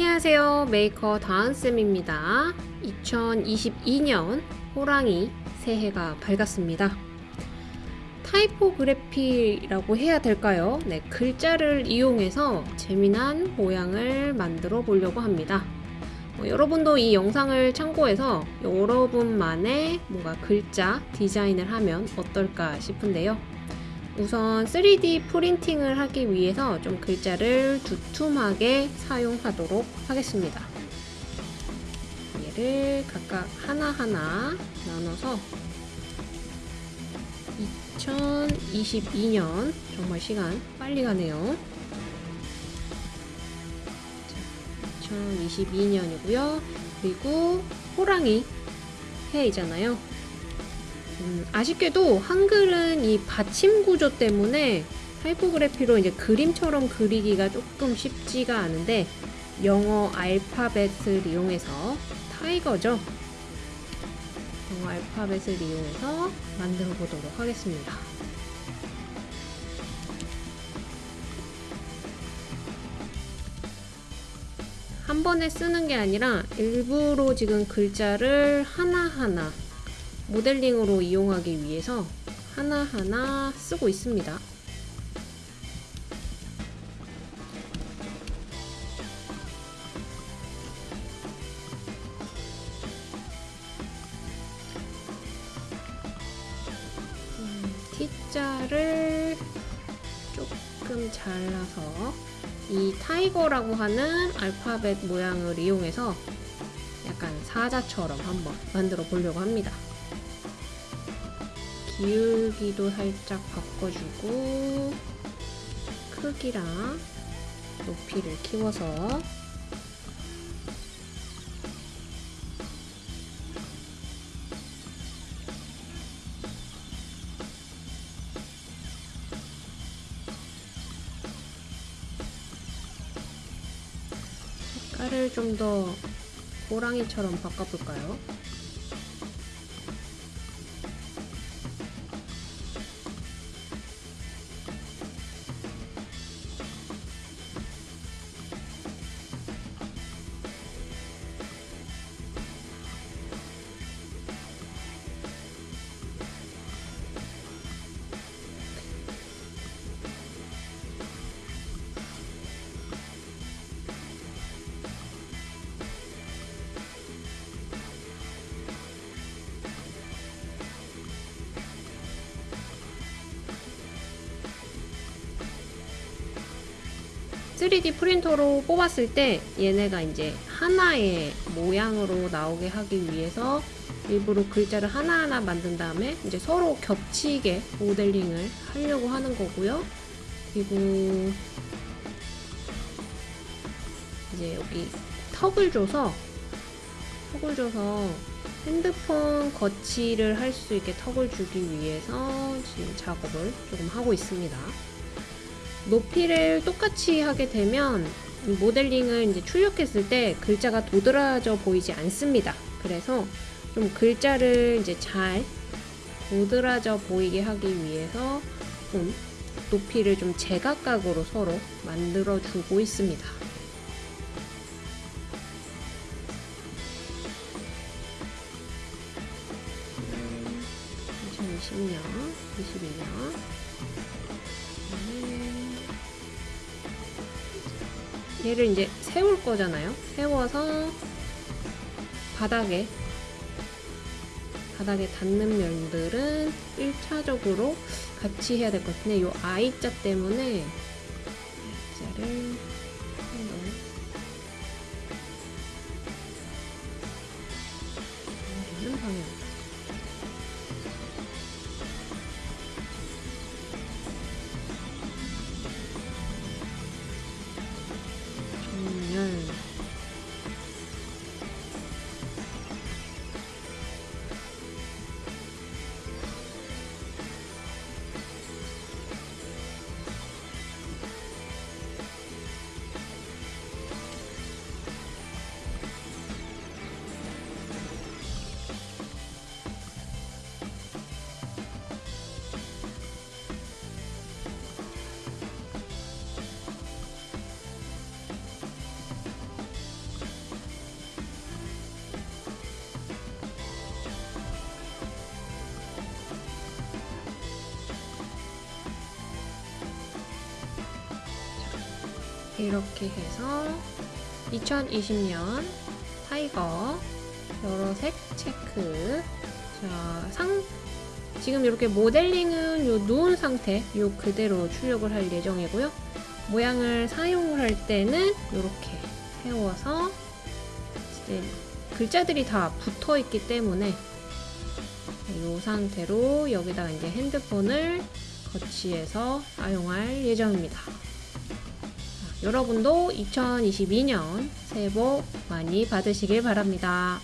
안녕하세요. 메이커 다은쌤입니다. 2022년 호랑이 새해가 밝았습니다. 타이포그래피라고 해야 될까요? 네, 글자를 이용해서 재미난 모양을 만들어 보려고 합니다. 어, 여러분도 이 영상을 참고해서 여러분만의 뭔가 글자 디자인을 하면 어떨까 싶은데요 우선 3D 프린팅을 하기 위해서 좀 글자를 두툼하게 사용하도록 하겠습니다. 얘를 각각 하나하나 나눠서 2022년 정말 시간 빨리 가네요. 2022년이고요. 그리고 호랑이 해이잖아요. 음, 아쉽게도 한글은 이 받침 구조 때문에 타이포그래피로 이제 그림처럼 그리기가 조금 쉽지가 않은데 영어 알파벳을 이용해서 타이거죠. 영어 알파벳을 이용해서 만들어 보도록 하겠습니다. 한 번에 쓰는 게 아니라 일부러 지금 글자를 하나하나 모델링으로 이용하기 위해서 하나하나 쓰고 있습니다. 음, T자를 조금 잘라서 이 타이거라고 하는 알파벳 모양을 이용해서 약간 사자처럼 한번 만들어 보려고 합니다. 기울기도 살짝 바꿔주고 크기랑 높이를 키워서 색깔을 좀 더 호랑이처럼 바꿔볼까요? (3D) 프린터로 뽑았을 때 얘네가 이제 하나의 모양으로 나오게 하기 위해서 일부러 글자를 하나하나 만든 다음에 이제 서로 겹치게 모델링을 하려고 하는 거고요 그리고 이제 여기 턱을 줘서 턱을 줘서 핸드폰 거치를 할 수 있게 턱을 주기 위해서 지금 작업을 조금 하고 있습니다. 높이를 똑같이 하게 되면 모델링을 이제 출력했을 때 글자가 도드라져 보이지 않습니다. 그래서 좀 글자를 이제 잘 도드라져 보이게 하기 위해서 좀 높이를 좀 제각각으로 서로 만들어 주고 있습니다. 2020년, 21년 얘를 이제 세울 거잖아요. 세워서 바닥에 바닥에 닿는 면들은 1차적으로 같이 해야 될 것 같은데 이 I자 때문에 I자를 이렇게 해서 2020년 타이거 여러 색 체크 자, 상 지금 이렇게 모델링은 요 누운 상태 요 그대로 출력을 할 예정이고요. 모양을 사용을 할 때는 이렇게 세워서 이제 글자들이 다 붙어 있기 때문에 이 상태로 여기다가 이제 핸드폰을 거치해서 사용할 예정입니다. 자, 여러분도 2022년 새해 복 많이 받으시길 바랍니다.